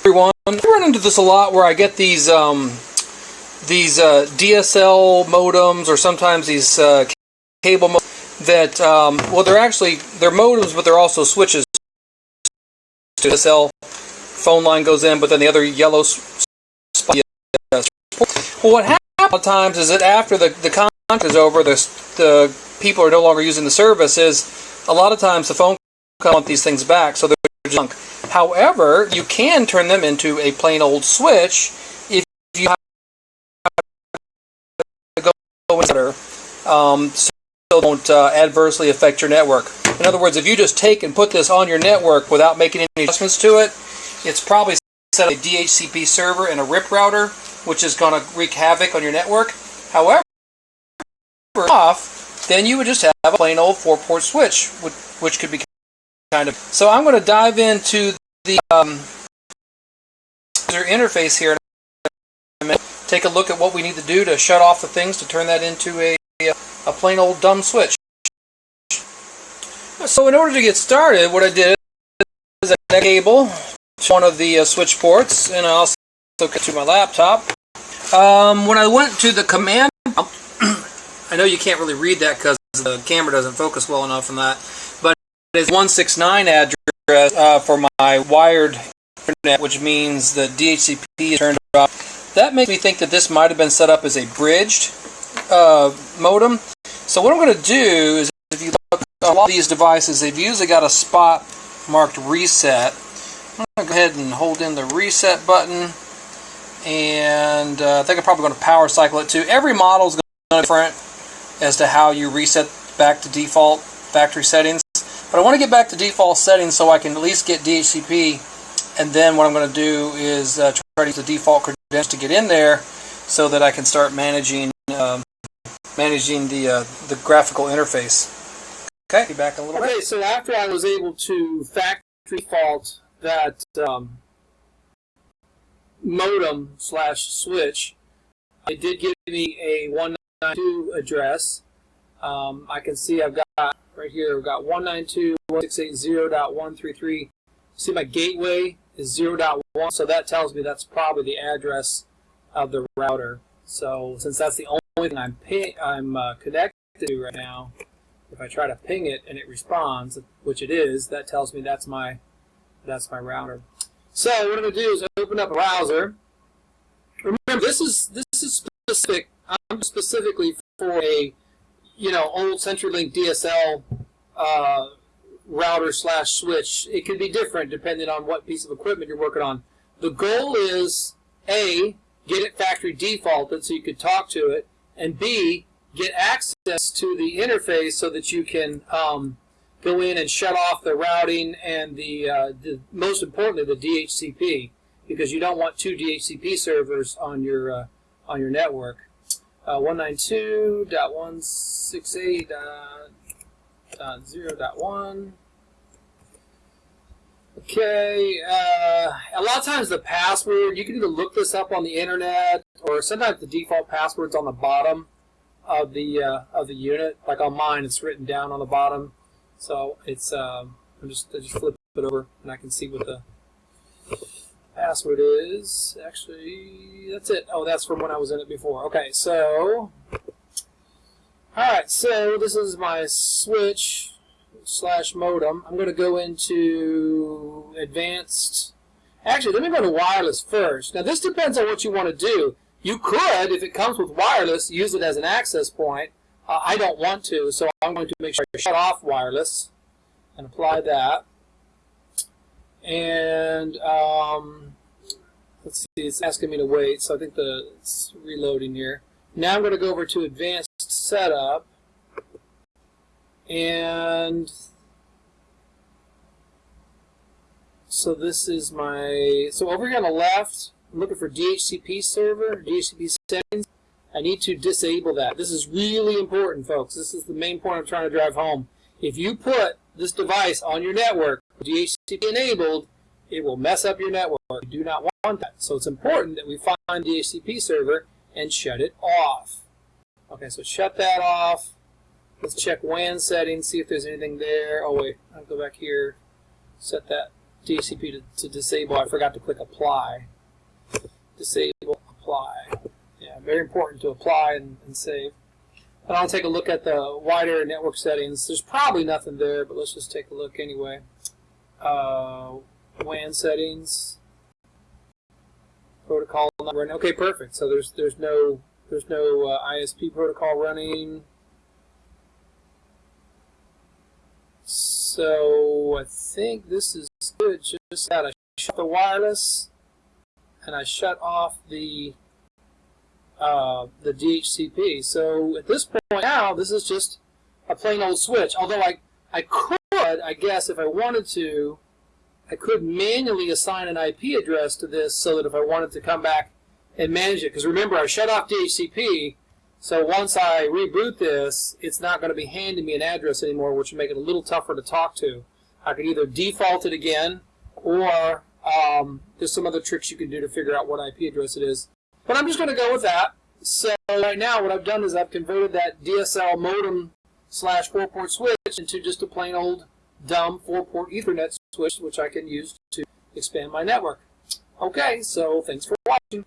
everyone. I run into this a lot where I get these um, these uh, DSL modems or sometimes these uh, cable modems that um, well they're actually they're modems but they're also switches. DSL phone line goes in, but then the other yellow spot. Well, what happens a lot of times is that after the the contract is over, the the people are no longer using the service. Is a lot of times the phone companies want these things back, so they're junk. However, you can turn them into a plain old switch if you have to go better, um, so don't uh, adversely affect your network. In other words, if you just take and put this on your network without making any adjustments to it, it's probably set up a DHCP server and a RIP router, which is going to wreak havoc on your network. However, off, then you would just have a plain old four-port switch, which, which could be kind of. So I'm going to dive into the um, user interface here take a look at what we need to do to shut off the things to turn that into a, a plain old dumb switch. So in order to get started, what I did is I cable to one of the uh, switch ports, and I also to my laptop. Um, when I went to the command, I know you can't really read that because the camera doesn't focus well enough on that, but it is 169 address uh, for my wired internet, which means the DHCP is turned off. That makes me think that this might have been set up as a bridged uh, modem. So what I'm going to do is, if you look at a lot of these devices, they've usually got a spot marked reset. I'm going to go ahead and hold in the reset button. And uh, I think I'm probably going to power cycle it too. Every model is going to be different as to how you reset back to default factory settings. But I want to get back to default settings so I can at least get DHCP. And then what I'm going to do is uh, try to use the default credentials to get in there so that I can start managing um, managing the uh, the graphical interface. Okay, be back a little okay, bit. so after I was able to factory default that um, modem slash switch, it did give me a 192 address. Um, I can see I've got right here, I've got 192.168.0.133. See my gateway is 0.1, so that tells me that's probably the address of the router. So since that's the only thing I'm, ping, I'm uh, connected to right now, if I try to ping it and it responds, which it is, that tells me that's my that's my router. So what I'm going to do is open up a browser. Remember, this is this is specific. I'm specifically for a you know old CenturyLink DSL uh, router slash switch. It could be different depending on what piece of equipment you're working on. The goal is a get it factory defaulted so you could talk to it, and b get access to the interface so that you can um, go in and shut off the routing and the, uh, the, most importantly the DHCP because you don't want two DHCP servers on your uh, on your network. Uh, 192.168.0.1 Okay, uh, a lot of times the password, you can either look this up on the internet or sometimes the default password's on the bottom of the uh, of the unit. Like on mine, it's written down on the bottom. So it's um, I'm just I just flip it over and I can see what the password is. Actually, that's it. Oh, that's from when I was in it before. Okay, so all right, so this is my switch slash modem. I'm going to go into advanced. Actually, let me go to wireless first. Now, this depends on what you want to do. You could, if it comes with wireless, use it as an access point. Uh, I don't want to, so I'm going to make sure I shut off wireless and apply that. And um, let's see, it's asking me to wait, so I think the it's reloading here. Now I'm going to go over to advanced setup. And so this is my, so over here on the left, I'm looking for DHCP server, DHCP settings. I need to disable that. This is really important, folks. This is the main point I'm trying to drive home. If you put this device on your network, DHCP enabled, it will mess up your network. You do not want that. So it's important that we find DHCP server and shut it off. Okay, so shut that off. Let's check WAN settings, see if there's anything there. Oh wait, I'll go back here, set that DHCP to, to disable. I forgot to click apply. Disable, apply. Yeah, very important to apply and, and save. And I'll take a look at the wider network settings. There's probably nothing there, but let's just take a look anyway. Uh, WAN settings, protocol not running. Okay, perfect. So there's there's no there's no uh, ISP protocol running. So I think this is good. Just that I shut the wireless and I shut off the uh, the DHCP. So at this point now, this is just a plain old switch. Although I I could, I guess, if I wanted to, I could manually assign an IP address to this so that if I wanted to come back and manage it, because remember I shut off DHCP, so once I reboot this, it's not going to be handing me an address anymore, which would make it a little tougher to talk to. I could either default it again, or um, there's some other tricks you can do to figure out what IP address it is. But I'm just going to go with that. So right now what I've done is I've converted that DSL modem slash four-port switch into just a plain old dumb four-port Ethernet switch, which I can use to expand my network. Okay, so thanks for watching.